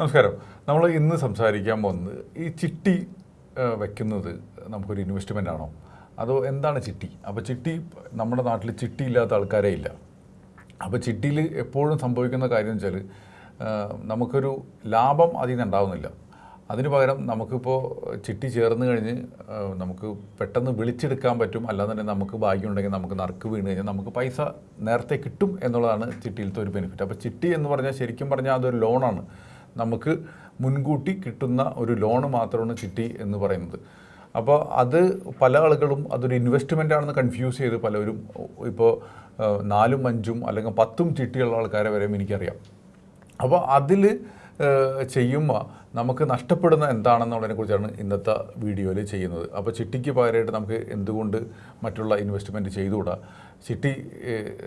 നമസ്കാരം. നമ്മൾ ഇന്ന് സംസാരിക്കാൻ പോകുന്നത് ഈ ചിട്ടി വയ്ക്കുന്നത് നമുക്കൊരു ഇൻവെസ്റ്റ്മെന്റ് ആണോ? അതോ എന്താണ് ചിട്ടി? അപ്പോൾ ചിട്ടി നമ്മുടെ നാട്ടിൽ ചിട്ടി ഇല്ലാത്ത ആൾക്കാരേ ഇല്ല. അപ്പോൾ ചിട്ടിയിൽ എപ്പോഴും സംഭവിക്കുന്ന കാര്യം വെച്ചാൽ നമുക്കൊരു ലാഭം അതിൽ നിന്ന് ഉണ്ടാവുന്നില്ല. അതിന് പകരം നമുക്കിപ്പോൾ ചിട്ടി ചേർന്ന് കഴിഞ്ഞ് നമുക്ക് പെട്ടെന്ന് വിളിച്ചെടുക്കാൻ പറ്റും. അല്ലാതെ തന്നെ നമുക്ക് ഭാഗ്യമുണ്ടെങ്കിൽ നമുക്ക് നറുക്ക് വീണ് കഴിഞ്ഞാൽ നമുക്ക് പൈസ നേരത്തെ കിട്ടും എന്നുള്ളതാണ് ചിട്ടിയിലത്തെ ഒരു ബെനിഫിറ്റ് അപ്പോൾ ചിട്ടി എന്ന് പറഞ്ഞാൽ ശരിക്കും പറഞ്ഞാൽ അതൊരു ലോണാണ് നമുക്ക് മുൻകൂട്ടി കിട്ടുന്ന ഒരു ലോണ് മാത്രമാണ് ചിട്ടി എന്ന് പറയുന്നത്. അപ്പോൾ അത് പല ആളുകളും അതൊരു ഇൻവെസ്റ്റ്മെന്റ് ആണെന്ന് കൺഫ്യൂസ് ചെയ്ത് പലരും. ഇപ്പോൾ നാലും അഞ്ചും അല്ലെങ്കിൽ പത്തും ചിട്ടിയുള്ള ആൾക്കാരെ വരെയും എനിക്കറിയാം. അപ്പോൾ അതിൽ ചെയ്യുമ്പോൾ നമുക്ക് നഷ്ടപ്പെടുന്ന എന്താണെന്നുള്ളതിനെ കുറിച്ചാണ് ഇന്നത്തെ വീഡിയോയിൽ ചെയ്യുന്നത്. അപ്പോൾ ചിട്ടിക്ക് പകരമായിട്ട് നമുക്ക് എന്തുകൊണ്ട് മറ്റുള്ള ഇൻവെസ്റ്റ്മെന്റ് ചെയ്തുകൂടാ? ചിട്ടി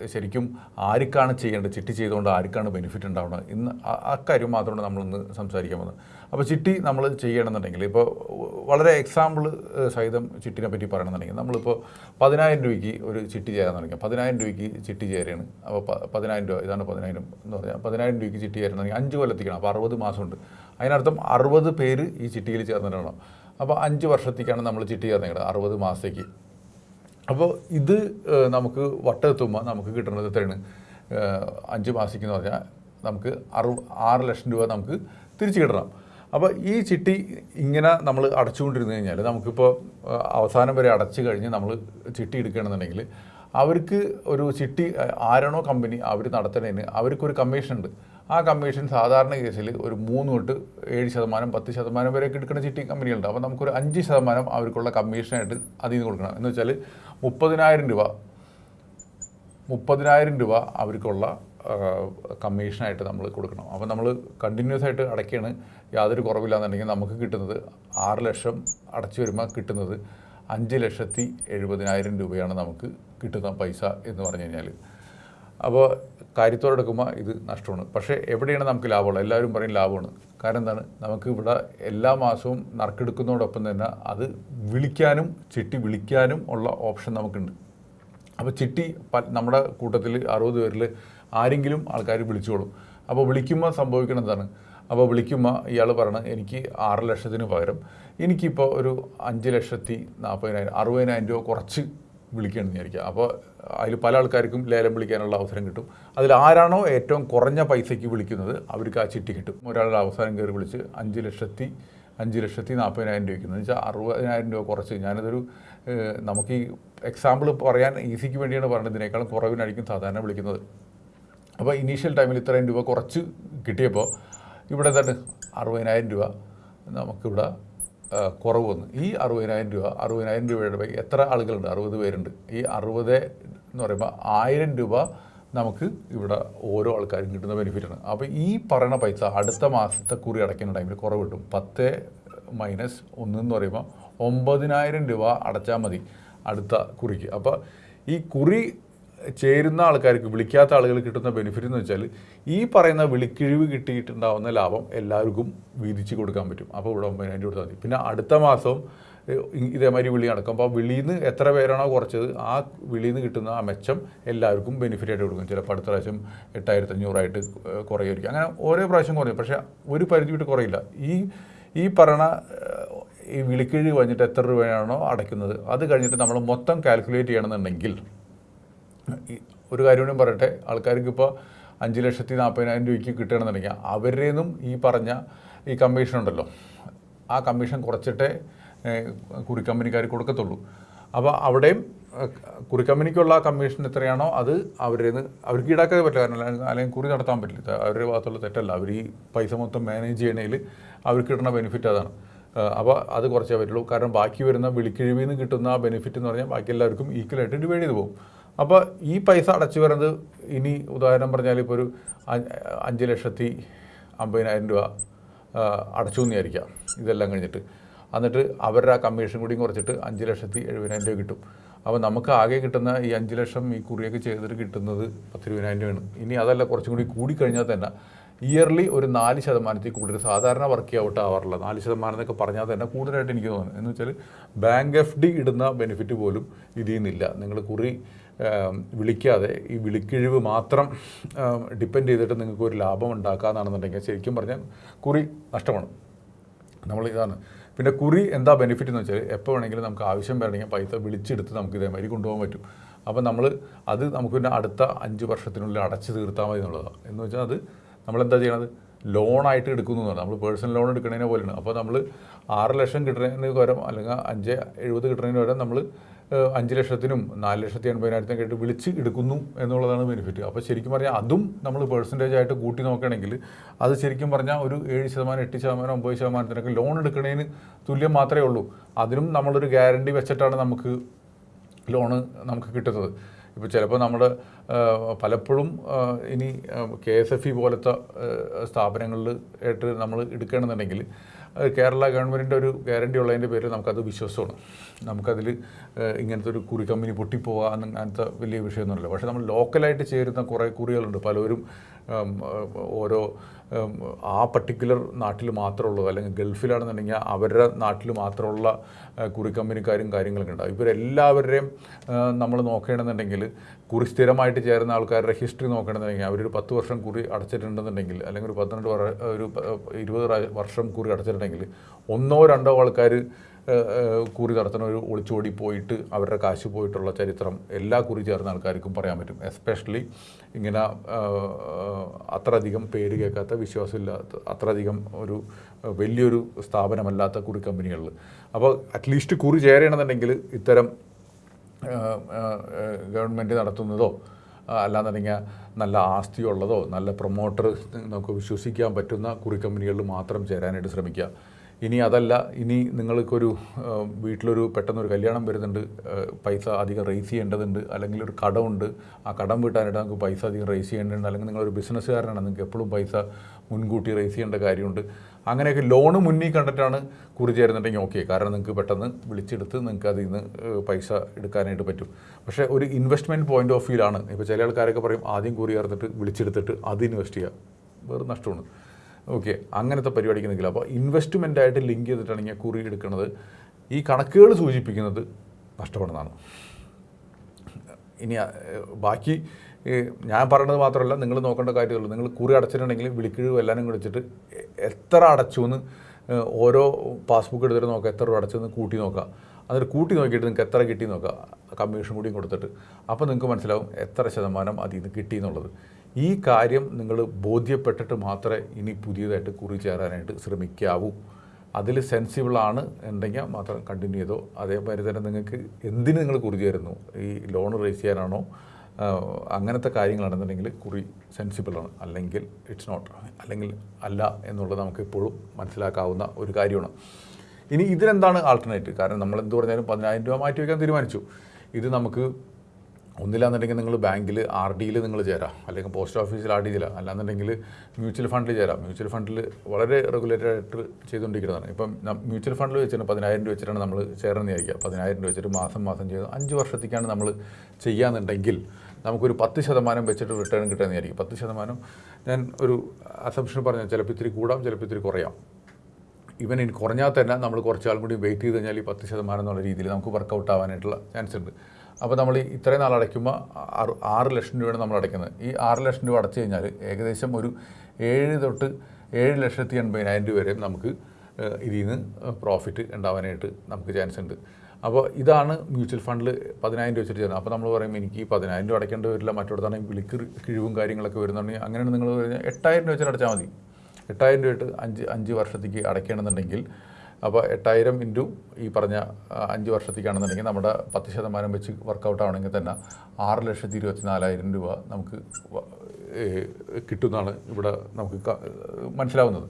ശരിക്കും ആർക്കാണ് ചെയ്യേണ്ടത്? ചിട്ടി ചെയ്തുകൊണ്ട് ആർക്കാണ് ബെനിഫിറ്റ് ഉണ്ടാവുന്നത്? ഇന്ന് ആ- ആ കാര്യം മാത്രമാണ് നമ്മളിന്ന് സംസാരിക്കാൻ പോകുന്നത്. അപ്പോൾ ചിട്ടി നമ്മൾ ചെയ്യണമെന്നുണ്ടെങ്കിൽ ഇപ്പോൾ വളരെ എക്സാമ്പിൾ സഹിതം ചിട്ടിനെ പറ്റി പറയണമെന്നുണ്ടെങ്കിൽ നമ്മളിപ്പോൾ പതിനായിരം രൂപയ്ക്ക് ഒരു ചിട്ടി ചേരാൻ തുടങ്ങി. പതിനായിരം രൂപയ്ക്ക് ചിട്ടി ചേരുകയാണ്. അപ്പോൾ പതിനായിരം രൂപ ഇതാണ് പതിനായിരം എന്ന് പറഞ്ഞാൽ പതിനായിരം രൂപയ്ക്ക് ചിട്ടി ചേരുന്നുണ്ടെങ്കിൽ അഞ്ച് കൊല്ലത്തേക്കാണ്. അപ്പോൾ അറുപത് മാസമുണ്ട്. അതിനർത്ഥം അറുപത് പേര് ഈ ചിട്ടിയിൽ ചേർന്നിട്ടാണ്. അപ്പോൾ അഞ്ച് വർഷത്തേക്കാണ് നമ്മൾ ചിട്ടി ചേർന്നത് അറുപത് മാസത്തേക്ക്. അപ്പോൾ ഇത് നമുക്ക് വട്ടെത്തുമ്പോൾ നമുക്ക് കിട്ടുന്നത് എത്രയാണ്? അഞ്ച് മാസിക്ക് എന്ന് പറഞ്ഞാൽ നമുക്ക് അറു ആറ് ലക്ഷം രൂപ നമുക്ക് തിരിച്ചു കിട്ടണം. അപ്പോൾ ഈ ചിട്ടി ഇങ്ങനെ നമ്മൾ അടച്ചുകൊണ്ടിരുന്നു കഴിഞ്ഞാൽ നമുക്കിപ്പോൾ അവസാനം വരെ അടച്ചു കഴിഞ്ഞ് നമ്മൾ ചിട്ടി എടുക്കുകയാണെന്നുണ്ടെങ്കിൽ അവർക്ക് ഒരു ചിട്ടി ആരാണോ കമ്പനി അവർ നടത്തുന്നതിന് അവർക്കൊരു കമ്മീഷൻ ഉണ്ട്. ആ കമ്മീഷൻ സാധാരണ കേസിൽ ഒരു മൂന്ന് തൊട്ട് ഏഴ് ശതമാനം പത്ത് ശതമാനം വരെയൊക്കെ എടുക്കുന്ന ചിട്ടി കമ്പനികളുണ്ട്. അപ്പോൾ നമുക്കൊരു അഞ്ച് ശതമാനം അവർക്കുള്ള കമ്മീഷനായിട്ട് അതിൽ നിന്ന് കൊടുക്കണം. എന്ന് വെച്ചാൽ മുപ്പതിനായിരം രൂപ. മുപ്പതിനായിരം രൂപ അവർക്കുള്ള കമ്മീഷനായിട്ട് നമ്മൾ കൊടുക്കണം. അപ്പോൾ നമ്മൾ കണ്ടിന്യൂസ് ആയിട്ട് അടയ്ക്കുകയാണ് യാതൊരു കുറവില്ലാന്നുണ്ടെങ്കിൽ നമുക്ക് കിട്ടുന്നത് ആറ് ലക്ഷം അടച്ചു വരുമ്പോൾ കിട്ടുന്നത് അഞ്ച് ലക്ഷത്തി എഴുപതിനായിരം രൂപയാണ് നമുക്ക് കിട്ടുന്ന പൈസ എന്ന് പറഞ്ഞു കഴിഞ്ഞാൽ അപ്പോൾ കാര്യത്തോടെ എടുക്കുമ്പോൾ ഇത് നഷ്ടമാണ്. പക്ഷേ എവിടെയാണ് നമുക്ക് ലാഭമുള്ളത്? എല്ലാവരും പറയും ലാഭമാണ്. കാരണം എന്താണ്? നമുക്ക് ഇവിടെ എല്ലാ മാസവും നറുക്കെടുക്കുന്നതോടൊപ്പം തന്നെ അത് വിളിക്കാനും ചിട്ടി വിളിക്കാനും ഉള്ള ഓപ്ഷൻ നമുക്കുണ്ട്. അപ്പോൾ ചിട്ടി നമ്മുടെ കൂട്ടത്തിൽ അറുപത് പേരിൽ ആരെങ്കിലും ആൾക്കാർ വിളിച്ചോളും. അപ്പോൾ വിളിക്കുമ്പോൾ സംഭവിക്കണം എന്താണ്? അപ്പോൾ വിളിക്കുമ്പോൾ ഇയാൾ പറയണം എനിക്ക് ആറ് ലക്ഷത്തിന് പകരം എനിക്കിപ്പോൾ ഒരു അഞ്ച് ലക്ഷത്തി നാൽപ്പതിനായിരം അറുപതിനായിരം രൂപ കുറച്ച് വിളിക്കുകയാണെന്ന് വിചാരിക്കുക. അപ്പോൾ അതിൽ പല ആൾക്കാർക്കും ലേലം വിളിക്കാനുള്ള അവസരം കിട്ടും. അതിൽ ആരാണോ ഏറ്റവും കുറഞ്ഞ പൈസയ്ക്ക് വിളിക്കുന്നത് അവർക്ക് ആ ചിട്ടി കിട്ടും. ഒരാളുടെ അവസാനം കയറി വിളിച്ച് അഞ്ച് ലക്ഷത്തി അഞ്ച് ലക്ഷത്തി നാൽപ്പതിനായിരം രൂപയ്ക്ക് എന്ന് വെച്ചാൽ അറുപതിനായിരം രൂപ കുറച്ച്. ഞാനിതൊരു നമുക്ക് ഈ എക്സാമ്പിൾ പറയാൻ ഈസിക്ക് വേണ്ടിയാണ് പറയുന്നത് ഇതിനേക്കാളും കുറവിനായിരിക്കും സാധാരണ വിളിക്കുന്നത്. അപ്പോൾ ഇനീഷ്യൽ ടൈമിൽ ഇത്രയും രൂപ കുറച്ച് കിട്ടിയപ്പോൾ ഇവിടെ തന്നെ അറുപതിനായിരം രൂപ നമുക്കിവിടെ കുറവ് വന്നു ഈ അറുപതിനായിരം രൂപ അറുപതിനായിരം രൂപയുടെ എത്ര ആളുകളുണ്ട്? അറുപത് പേരുണ്ട്. ഈ അറുപത് എന്ന് പറയുമ്പോൾ ആയിരം രൂപ നമുക്ക് ഇവിടെ ഓരോ ആൾക്കാരും കിട്ടുന്ന ബെനിഫിറ്റാണ് അപ്പോൾ ഈ പറയുന്ന പൈസ അടുത്ത മാസത്തെ കുറി അടയ്ക്കുന്ന ടൈമിൽ കുറവ് കിട്ടും. പത്ത് മൈനസ് ഒന്ന് എന്ന് പറയുമ്പോൾ ഒമ്പതിനായിരം രൂപ അടച്ചാൽ മതി അടുത്ത കുറിക്ക്. അപ്പോൾ ഈ കുറി ചേരുന്ന ആൾക്കാർക്ക് വിളിക്കാത്ത ആളുകൾ കിട്ടുന്ന ബെനിഫിറ്റ് എന്ന് വെച്ചാൽ ഈ പറയുന്ന വിളിക്കിഴിവ് കിട്ടിയിട്ടുണ്ടാവുന്ന ലാഭം എല്ലാവർക്കും വീതിച്ച് കൊടുക്കാൻ പറ്റും. അപ്പോൾ ഇവിടെ ഒമ്പതിനായിരം കൊടുത്താൽ മതി. പിന്നെ അടുത്ത മാസം ഇതേമാതിരി വിളി നടക്കും. അപ്പോൾ വിളിയിൽ നിന്ന് എത്ര പേരാണോ കുറച്ചത് ആ വിളിയിൽ നിന്ന് കിട്ടുന്ന ആ മെച്ചം എല്ലാവർക്കും ബെനിഫിറ്റ് ആയിട്ട് കൊടുക്കും. ചിലപ്പോൾ അടുത്ത പ്രാവശ്യം എട്ടായിരത്തി അഞ്ഞൂറായിട്ട് കുറയായിരിക്കും അങ്ങനെ ഓരോ പ്രാവശ്യം കുറയും. പക്ഷേ ഒരു പരിധി വിട്ട് കുറയില്ല. ഈ ഈ പറയണ ഈ വിളിക്കിഴി കഴിഞ്ഞിട്ട് എത്ര രൂപയാണോ അടയ്ക്കുന്നത് അത് കഴിഞ്ഞിട്ട് നമ്മൾ മൊത്തം കാൽക്കുലേറ്റ് ചെയ്യണമെന്നുണ്ടെങ്കിൽ ഒരു കാര്യം കൂടി പറയട്ടെ. ആൾക്കാർക്ക് ഇപ്പോൾ അഞ്ച് ലക്ഷത്തി നാൽപ്പതിനായിരം രൂപയ്ക്ക് കിട്ടണമെന്നുണ്ടെങ്കിൽ അവരുടെ നിന്നും ഈ പറഞ്ഞ ഈ കമ്മീഷൻ ഉണ്ടല്ലോ. ആ കമ്മീഷൻ കുറച്ചിട്ടേ കുറിക്കമ്പനിക്കാർ കുറി കമ്പനിക്കാർ കൊടുക്കത്തുള്ളൂ. അപ്പോൾ അവിടെയും കുറി കമ്പനിക്കുള്ള കമ്മീഷൻ എത്രയാണോ അത് അവരുടെ നിന്ന് അവർക്ക് ഈടാക്കാതെ പറ്റില്ല. കാരണം അല്ലെങ്കിൽ- കുറി നടത്താൻ പറ്റില്ല. അവരുടെ ഭാഗത്തുള്ള തെറ്റല്ല. അവർ ഈ പൈസ മൊത്തം മാനേജ് ചെയ്യണതിൽ അവർക്ക് കിട്ടുന്ന ബെനിഫിറ്റ് അതാണ്. അപ്പോൾ അത് കുറച്ചേ പറ്റുള്ളൂ. കാരണം ബാക്കി വരുന്ന വിളിക്കിഴിവിൽ നിന്ന് കിട്ടുന്ന ബെനിഫിറ്റ് എന്ന് പറഞ്ഞാൽ ബാക്കി എല്ലാവർക്കും ഈക്വലായിട്ട് ഡിവൈഡ് ചെയ്ത് പോകും. അപ്പോൾ ഈ പൈസ അടച്ചു വരുന്നത് ഇനി ഉദാഹരണം പറഞ്ഞാൽ ഇപ്പോൾ ഒരു അഞ്ച് ലക്ഷത്തി അമ്പതിനായിരം രൂപ അടച്ചു എന്ന് വിചാരിക്കാം ഇതെല്ലാം കഴിഞ്ഞിട്ട്. എന്നിട്ട് അവരുടെ ആ കമ്മീഷൻ കൂടിയും കുറച്ചിട്ട് അഞ്ച് ലക്ഷത്തി എഴുപതിനായിരം രൂപ കിട്ടും. അപ്പോൾ നമുക്ക് ആകെ കിട്ടുന്ന ഈ അഞ്ച് ലക്ഷം ഈ കുറിയൊക്കെ ചെയ്തിട്ട് കിട്ടുന്നത് പത്തിരുപതിനായിരം രൂപയാണ്. ഇനി അതല്ല കുറച്ചും കൂടി കൂടിക്കഴിഞ്ഞാൽ തന്നെ ഇയർലി ഒരു നാല് ശതമാനത്തിൽ കൂടുതൽ സാധാരണ വർക്ക് ഔട്ട് ആവാറില്ല നാല് ശതമാനം എന്നൊക്കെ പറഞ്ഞാൽ തന്നെ കൂടുതലായിട്ട് എനിക്ക് തോന്നുന്നു. എന്ന് വെച്ചാൽ ബാങ്ക് എഫ് ഡി ഇടുന്ന ബെനിഫിറ്റ് പോലും ഇതിൽ നിന്നില്ല. നിങ്ങൾ കുറി വിളിക്കാതെ ഈ വിളിക്കിഴിവ് മാത്രം ഡിപ്പെൻഡ് ചെയ്തിട്ട് നിങ്ങൾക്ക് ഒരു ലാഭം ഉണ്ടാക്കാന്നാണെന്നുണ്ടെങ്കിൽ ശരിക്കും പറഞ്ഞാൽ കുറി നഷ്ടമാണ്. നമ്മൾ ഇതാണ്. പിന്നെ കുറി എന്താ ബെനിഫിറ്റ് എന്ന് വെച്ചാൽ എപ്പോൾ വേണമെങ്കിലും നമുക്ക് ആവശ്യം വേണമെങ്കിൽ പൈസ വിളിച്ചെടുത്ത് നമുക്ക് ഇതേമാതിരി കൊണ്ടുപോകാൻ പറ്റും. അപ്പോൾ നമ്മൾ അത് നമുക്ക് പിന്നെ അടുത്ത അഞ്ച് വർഷത്തിനുള്ളിൽ അടച്ച് തീർത്താൽ മതി എന്നുള്ളതാണ്. എന്ന് വെച്ചാൽ അത് നമ്മളെന്താ ചെയ്യണത്? ലോണായിട്ട് എടുക്കുന്നു നമ്മൾ പേഴ്സണൽ ലോൺ എടുക്കുന്നതിനെ പോലെയാണ്. അപ്പോൾ നമ്മൾ ആറ് ലക്ഷം കിട്ടുന്നതിന് പകരം അല്ലെങ്കിൽ അഞ്ച് എഴുപത് കിട്ടുന്നതിന് പകരം നമ്മൾ അഞ്ച് ലക്ഷത്തിനും നാല് ലക്ഷത്തി എൺപതിനായിരത്തിനും കേട്ട് വിളിച്ച് എടുക്കുന്നു എന്നുള്ളതാണ് ബെനിഫിറ്റ് അപ്പോൾ ശരിക്കും പറഞ്ഞാൽ അതും നമ്മൾ പേഴ്സന്റേജ് ആയിട്ട് കൂട്ടി നോക്കുകയാണെങ്കിൽ അത് ശരിക്കും പറഞ്ഞാൽ ഒരു ഏഴ് ശതമാനം എട്ട് ശതമാനം ഒമ്പത് ശതമാനത്തിനൊക്കെ ലോൺ എടുക്കുന്നതിന് തുല്യം മാത്രമേ ഉള്ളൂ. അതിനും നമ്മളൊരു ഗ്യാരണ്ടി വെച്ചിട്ടാണ് നമുക്ക് ലോണ് നമുക്ക് കിട്ടുന്നത്. ഇപ്പോൾ ചിലപ്പോൾ നമ്മുടെ പലപ്പോഴും ഇനി കെ എസ് എഫ് ഇ പോലത്തെ സ്ഥാപനങ്ങളിൽ ആയിട്ട് നമ്മൾ എടുക്കുകയാണെന്നുണ്ടെങ്കിൽ കേരള ഗവൺമെന്റിന്റെ ഒരു ഗ്യാരണ്ടി ഉള്ളതിന്റെ പേരിൽ നമുക്കത് വിശ്വാസമാണ് നമുക്കതിൽ ഇങ്ങനത്തെ ഒരു കുറി കമ്പനി പൊട്ടിപ്പോവുക അങ്ങനത്തെ വലിയ വിഷയമൊന്നുമില്ല. പക്ഷേ നമ്മൾ ലോക്കലായിട്ട് ചേരുന്ന കുറേ കുറികളുണ്ട്. പലരും ഓരോ ആ പർട്ടിക്കുലർ നാട്ടിൽ മാത്രമുള്ളത് അല്ലെങ്കിൽ ഗൾഫിലാണെന്നുണ്ടെങ്കിൽ അവരുടെ നാട്ടിൽ മാത്രമുള്ള കുറി കമ്പനിക്കാരും കാര്യങ്ങളൊക്കെ ഉണ്ടാകും ഇവരെല്ലാവരുടെയും നമ്മൾ നോക്കുകയാണെന്നുണ്ടെങ്കിൽ കുറി സ്ഥിരമായിട്ട് ചേരുന്ന ആൾക്കാരുടെ ഹിസ്റ്ററി നോക്കുകയാണെന്നുണ്ടെങ്കിൽ അവരൊരു പത്ത് വർഷം കുറി അടച്ചിട്ടുണ്ടെന്നുണ്ടെങ്കിൽ അല്ലെങ്കിൽ ഒരു പന്ത്രണ്ട് ഒരു ഇരുപത് വർഷം കുറി അടച്ചിട്ടുണ്ടെങ്കിൽ ഒന്നോ രണ്ടോ ആൾക്കാർ കുറി നടത്തുന്ന ഒരു ഒളിച്ചോടി പോയിട്ട് അവരുടെ കാശ് പോയിട്ടുള്ള ചരിത്രം എല്ലാ കുറി ചേർന്ന ആൾക്കാർക്കും പറയാൻ പറ്റും. എസ്പെഷ്യലി ഇങ്ങനെ അത്രയധികം പേര് കേൾക്കാത്ത വിശ്വാസമില്ലാത്ത അത്രയധികം ഒരു വലിയൊരു സ്ഥാപനമല്ലാത്ത കുറി കമ്പനികളിൽ. അപ്പോൾ അറ്റ്ലീസ്റ്റ് കുറി ചേരണമെന്നുണ്ടെങ്കിൽ ഇത്തരം ഗവൺമെന്റ് നടത്തുന്നതോ അല്ലാന്നുണ്ടെങ്കിൽ നല്ല ആസ്തിയുള്ളതോ നല്ല പ്രൊമോട്ടർ നമുക്ക് വിശ്വസിക്കാൻ പറ്റുന്ന കുറി കമ്പനികളിൽ മാത്രം ചേരാനായിട്ട് ശ്രമിക്കുക. ഇനി അതല്ല ഇനി നിങ്ങൾക്കൊരു വീട്ടിലൊരു പെട്ടെന്നൊരു കല്യാണം വരുന്നുണ്ട് പൈസ അധികം റേസ് ചെയ്യേണ്ടതുണ്ട് അല്ലെങ്കിൽ ഒരു കടമുണ്ട് ആ കടം വീട്ടാനായിട്ട് നമുക്ക് പൈസ അധികം റേസ് ചെയ്യേണ്ടതുണ്ട് അല്ലെങ്കിൽ നിങ്ങളൊരു ബിസിനസ്സുകാരനാണ് നിങ്ങൾക്ക് എപ്പോഴും പൈസ മുൻകൂട്ടി റേസ് ചെയ്യേണ്ട കാര്യമുണ്ട്. അങ്ങനെയൊക്കെ ലോണ് മുന്നിൽ കണ്ടിട്ടാണ് കുറി ചേരുന്നുണ്ടെങ്കിൽ ഓക്കെ കാരണം നിങ്ങൾക്ക് പെട്ടെന്ന് വിളിച്ചെടുത്ത് നിങ്ങൾക്ക് അതിൽ നിന്ന് പൈസ എടുക്കാനായിട്ട് പറ്റും. പക്ഷേ ഒരു ഇൻവെസ്റ്റ്മെന്റ് പോയിന്റ് ഓഫ് വ്യൂലാണ് ഇപ്പോൾ ചില ആൾക്കാരൊക്കെ പറയും ആദ്യം കുറി ചേർത്തിട്ട് വിളിച്ചെടുത്തിട്ട് അത് ഇൻവെസ്റ്റ് ചെയ്യുക വേറെ നഷ്ടമാണ് ഓക്കെ അങ്ങനത്തെ പരിപാടിക്ക് നിൽക്കില്ല. അപ്പോൾ ഇൻവെസ്റ്റ്മെന്റ് ആയിട്ട് ലിങ്ക് ചെയ്തിട്ടാണെങ്കിൽ കുറി എടുക്കുന്നത്. ഈ കണക്കുകൾ സൂചിപ്പിക്കുന്നത് നഷ്ടപ്പെടുന്നതാണ്. ഇനി ബാക്കി ഞാൻ പറയുന്നത് മാത്രമല്ല നിങ്ങൾ നോക്കേണ്ട കാര്യമുള്ളൂ. നിങ്ങൾ കുറി അടച്ചിട്ടുണ്ടെങ്കിൽ വിളിക്കിഴിവ് എല്ലാവരും വിളിച്ചിട്ട് എത്ര അടച്ചു എന്ന് ഓരോ പാസ്ബുക്ക് എടുത്തിട്ട് നോക്കുക എത്ര രൂപ അടച്ചെന്ന് കൂട്ടി നോക്കുക എന്നിട്ട് കൂട്ടി നോക്കിയിട്ട് നിങ്ങൾക്ക് എത്ര കിട്ടി നോക്കുക കമ്മീഷൻ കൂടിയും കൊടുത്തിട്ട്. അപ്പോൾ നിങ്ങൾക്ക് മനസ്സിലാവും എത്ര ശതമാനം അതിൽ നിന്ന് കിട്ടി എന്നുള്ളത്. ഈ കാര്യം നിങ്ങൾ ബോധ്യപ്പെട്ടിട്ട് മാത്രമേ ഇനി പുതിയതായിട്ട് കുറി ചേരാനായിട്ട് ശ്രമിക്കാവൂ. അതിൽ സെൻസിബിളാണ് ഉണ്ടെങ്കിൽ മാത്രം കണ്ടിന്യൂ ചെയ്തോ. അതേമാതിരി തന്നെ നിങ്ങൾക്ക് എന്തിന് നിങ്ങൾ കുറി ചേരുന്നു ഈ ലോൺ റേസ് ചെയ്യാനാണോ? അങ്ങനത്തെ കാര്യങ്ങളാണെന്നുണ്ടെങ്കിൽ കുറി സെൻസിബിളാണ് അല്ലെങ്കിൽ ഇറ്റ്സ് നോട്ട് അല്ലെങ്കിൽ അല്ല എന്നുള്ളത് നമുക്ക് എപ്പോഴും മനസ്സിലാക്കാവുന്ന ഒരു കാര്യമാണ്. ഇനി ഇതിനെന്താണ് ആൾട്ടർനേറ്റീവ് കാരണം നമ്മൾ എന്ത് പറഞ്ഞാലും പതിനായിരം രൂപ മാറ്റി വയ്ക്കാൻ തീരുമാനിച്ചു. ഇത് നമുക്ക് ഒന്നില്ലാന്നുണ്ടെങ്കിൽ നിങ്ങൾ ബാങ്കിൽ ആർ ഡിയിൽ നിങ്ങൾ ചേരാം. അല്ലെങ്കിൽ പോസ്റ്റ് ഓഫീസിൽ ആർ ഡി ചേരാം അല്ലാന്നുണ്ടെങ്കിൽ മ്യൂച്വൽ ഫണ്ടിൽ ചേരാം. മ്യൂച്വൽ ഫണ്ടിൽ വളരെ റെഗുലേറ്റഡ് ആയിട്ട് ചെയ്തുകൊണ്ടിരിക്കുന്നതാണ്. ഇപ്പം മ്യൂച്വൽ ഫണ്ടിൽ വെച്ചിട്ട് പതിനായിരം രൂപ വെച്ചിട്ടാണ് നമ്മൾ ചേരണമെന്ന് വിചാരിക്കുക. പതിനായിരം രൂപ വെച്ചിട്ട് മാസം മാസം ചെയ്ത് അഞ്ച് വർഷത്തേക്കാണ് നമ്മൾ ചെയ്യാന്നുണ്ടെങ്കിൽ നമുക്കൊരു പത്ത് ശതമാനം വെച്ചിട്ട് റിട്ടേൺ കിട്ടുമെന്ന് വിചാരിക്കും. പത്ത് ശതമാനം ഞാൻ ഒരു അസംഷൻ പറഞ്ഞാൽ ചിലപ്പോൾ ഇത്തിരി കൂടാം ചിലപ്പോൾ ഇത്തിരി കുറയാം. ഇവൻ ഇനി കുറഞ്ഞാൽ തന്നെ നമ്മൾ കുറച്ചാളും കൂടി വെയിറ്റ് ചെയ്ത് കഴിഞ്ഞാൽ ഈ പത്ത് ശതമാനം എന്നുള്ള രീതിയിൽ നമുക്ക് വർക്കൗട്ട് ആവാനായിട്ടുള്ള ചാൻസ് ഉണ്ട്. അപ്പോൾ നമ്മൾ ഇത്രയും നാൾ അടയ്ക്കുമ്പോൾ ആറ് ലക്ഷം രൂപയാണ് നമ്മൾ അടയ്ക്കുന്നത്. ഈ ആറ് ലക്ഷം രൂപ അടച്ചു കഴിഞ്ഞാൽ ഏകദേശം ഒരു ഏഴ് തൊട്ട് ഏഴ് ലക്ഷത്തി എൺപതിനായിരം രൂപ വരെയും നമുക്ക് ഇതിൽ നിന്ന് പ്രോഫിറ്റ് ഉണ്ടാവാനായിട്ട് നമുക്ക് ചാൻസ് ഉണ്ട്. അപ്പോൾ ഇതാണ് മ്യൂച്വൽ ഫണ്ടിൽ പതിനായിരം രൂപ വെച്ചിട്ട് ചെയ്യുന്നത്. അപ്പോൾ നമ്മൾ പറയും എനിക്ക് പതിനായിരം രൂപ അടയ്ക്കേണ്ടി വരില്ല. മറ്റോടത്താണെങ്കിൽ വിളിക്ക് കിഴിവും കാര്യങ്ങളൊക്കെ വരുന്നുണ്ടെങ്കിൽ അങ്ങനെയാണ് നിങ്ങൾ എട്ടായിരം രൂപ വെച്ചിട്ട് അടച്ചാൽ മതി. എട്ടായിരം രൂപ ഇട്ട് അഞ്ച് അഞ്ച് വർഷത്തേക്ക് അടയ്ക്കണമെന്നുണ്ടെങ്കിൽ അപ്പോൾ എട്ടായിരം ഇന്റു ഈ പറഞ്ഞ അഞ്ച് വർഷത്തേക്കാണെന്നുണ്ടെങ്കിൽ നമ്മുടെ പത്ത് ശതമാനം വെച്ച് വർക്കൗട്ട് ആവണമെങ്കിൽ തന്നെ ആറ് ലക്ഷത്തി ഇരുപത്തി നാലായിരം രൂപ നമുക്ക് കിട്ടുമെന്നാണ് ഇവിടെ നമുക്ക് മനസ്സിലാവുന്നത്.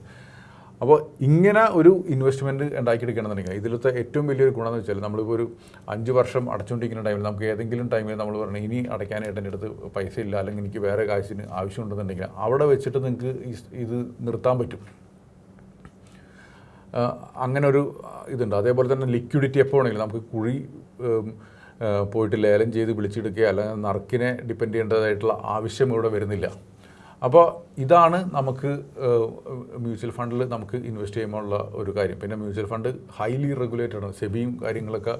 അപ്പോൾ ഇങ്ങനെ ഒരു ഇൻവെസ്റ്റ്മെന്റ് ഉണ്ടാക്കിയെടുക്കണമെന്നുണ്ടെങ്കിൽ ഇതിലത്തെ ഏറ്റവും വലിയൊരു ഗുണം എന്ന് വെച്ചാൽ നമ്മളിപ്പോൾ ഒരു അഞ്ച് വർഷം അടച്ചുകൊണ്ടിരിക്കുന്ന ടൈമിൽ നമുക്ക് ഏതെങ്കിലും ടൈമിൽ നമ്മൾ പറഞ്ഞു ഇനി അടയ്ക്കാനായിട്ട് എന്റെ അടുത്ത് പൈസ ഇല്ല അല്ലെങ്കിൽ എനിക്ക് വേറെ കാശിന് ആവശ്യമുണ്ടെന്നുണ്ടെങ്കിൽ അവിടെ വെച്ചിട്ട് നിങ്ങൾക്ക് ഇത് നിർത്താൻ പറ്റും. അങ്ങനെ ഒരു ഇതുണ്ട്. അതേപോലെ തന്നെ ലിക്വിഡിറ്റി എപ്പോൾ വേണമെങ്കിലും നമുക്ക് കുഴി പോയിട്ട് ലേലം ചെയ്ത് വിളിച്ചെടുക്കുക അല്ലെങ്കിൽ നറുക്കിനെ ഡിപ്പെൻഡ് ചെയ്യേണ്ടതായിട്ടുള്ള ആവശ്യം ഇവിടെ വരുന്നില്ല. അപ്പോൾ ഇതാണ് നമുക്ക് മ്യൂച്വൽ ഫണ്ടിൽ നമുക്ക് ഇൻവെസ്റ്റ് ചെയ്യുമ്പോഴുള്ള ഒരു കാര്യം. പിന്നെ മ്യൂച്വൽ ഫണ്ട് ഹൈലി റെഗുലേറ്റഡ് ആണ്. സെബിയും കാര്യങ്ങളൊക്കെ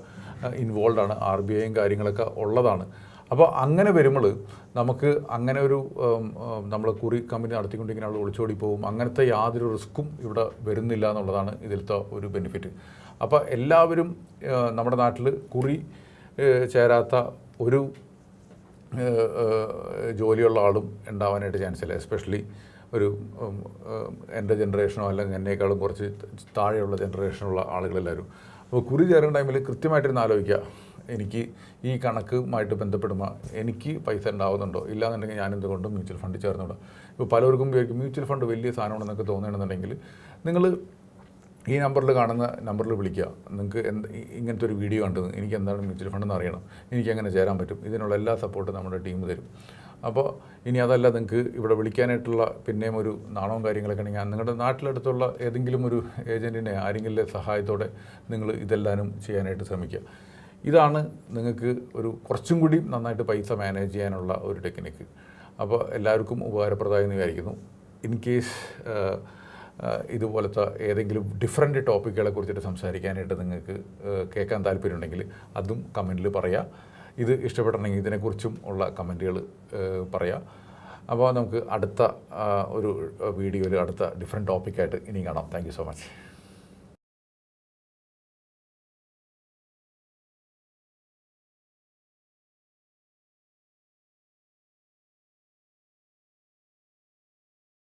ഇൻവോൾവ് ആണ്. ആർ ബി ഐയും കാര്യങ്ങളൊക്കെ ഉള്ളതാണ്. അപ്പോൾ അങ്ങനെ വരുമ്പോൾ നമുക്ക് അങ്ങനെ ഒരു നമ്മൾ കുറി കമ്പനി നടത്തിക്കൊണ്ടിങ്ങനെ ആൾ ഒളിച്ചോടി പോകും അങ്ങനത്തെ യാതൊരു റിസ്ക്കും ഇവിടെ വരുന്നില്ല എന്നുള്ളതാണ് ഇതിലത്തെ ഒരു ബെനിഫിറ്റ്. അപ്പോൾ എല്ലാവരും നമ്മുടെ നാട്ടിൽ കുറി ചേരാത്ത ഒരു ജോലിയുള്ള ആളും ഉണ്ടാവാനായിട്ട് ചാൻസ് ഇല്ല. എസ്പെഷ്യലി ഒരു എന്റെ ജനറേഷനോ അല്ലെങ്കിൽ എന്നേക്കാളും കുറച്ച് താഴെയുള്ള ജനറേഷനുള്ള ആളുകളെല്ലാവരും. അപ്പോൾ കുറി ചേരുന്ന ടൈമിൽ കൃത്യമായിട്ടിരുന്ന് ആലോചിക്കുക. എനിക്ക് ഈ കണക്കുമായിട്ട് ബന്ധപ്പെടുമ്പോൾ എനിക്ക് പൈസ ഉണ്ടാവുന്നുണ്ടോ? ഇല്ലാന്നുണ്ടെങ്കിൽ ഞാൻ എന്തുകൊണ്ടും മ്യൂച്വൽ ഫണ്ട് ചേർന്നുണ്ടോ ഇപ്പോൾ പലർക്കും മ്യൂച്വൽ ഫണ്ട് വലിയ സാധനമാണെന്നൊക്കെ തോന്നുകയാണെന്നുണ്ടെങ്കിൽ നിങ്ങൾ ഈ നമ്പറിൽ കാണുന്ന നമ്പറിൽ വിളിക്കുക. നിങ്ങൾക്ക് എന്ത് ഇങ്ങനത്തെ ഒരു വീഡിയോ കണ്ടത് എനിക്ക് എന്താണ് മ്യൂച്വൽ ഫണ്ട് എന്ന് അറിയണം. എനിക്ക് എങ്ങനെ ചേരാൻ പറ്റും? ഇതിനുള്ള എല്ലാ സപ്പോർട്ടും നമ്മുടെ ടീം തരും. അപ്പോൾ ഇനി അതല്ല നിങ്ങൾക്ക് ഇവിടെ വിളിക്കാനായിട്ടുള്ള പിന്നെയും ഒരു നാണവും കാര്യങ്ങളൊക്കെ ഉണ്ടെങ്കിൽ നിങ്ങളുടെ നാട്ടിലടുത്തുള്ള ഏതെങ്കിലും ഒരു ഏജന്റിനെ ആരെങ്കിലും സഹായത്തോടെ നിങ്ങൾ ഇതെല്ലാനും ചെയ്യാനായിട്ട് ശ്രമിക്കുക. ഇതാണ് നിങ്ങൾക്ക് ഒരു കുറച്ചും കൂടി നന്നായിട്ട് പൈസ മാനേജ് ചെയ്യാനുള്ള ഒരു ടെക്നിക്ക് അപ്പോൾ എല്ലാവർക്കും ഉപകാരപ്രദമായി എന്ന് വിചാരിക്കുന്നു. ഇൻ കേസ് ഇതുപോലത്തെ ഏതെങ്കിലും ഡിഫറെന്റ് ടോപ്പിക്കുകളെ കുറിച്ചിട്ട് സംസാരിക്കാനായിട്ട് നിങ്ങൾക്ക് കേൾക്കാൻ താല്പര്യമുണ്ടെങ്കിൽ അതും കമന്റിൽ പറയാം. ഇത് ഇഷ്ടപ്പെട്ടിട്ടുണ്ടെങ്കിൽ ഇതിനെക്കുറിച്ചും ഉള്ള കമന്റുകൾ പറയാം. അപ്പോൾ നമുക്ക് അടുത്ത ഒരു വീഡിയോയിൽ അടുത്ത ഡിഫറെന്റ് ടോപ്പിക്കായിട്ട് ഇനി കാണാം. Thank so much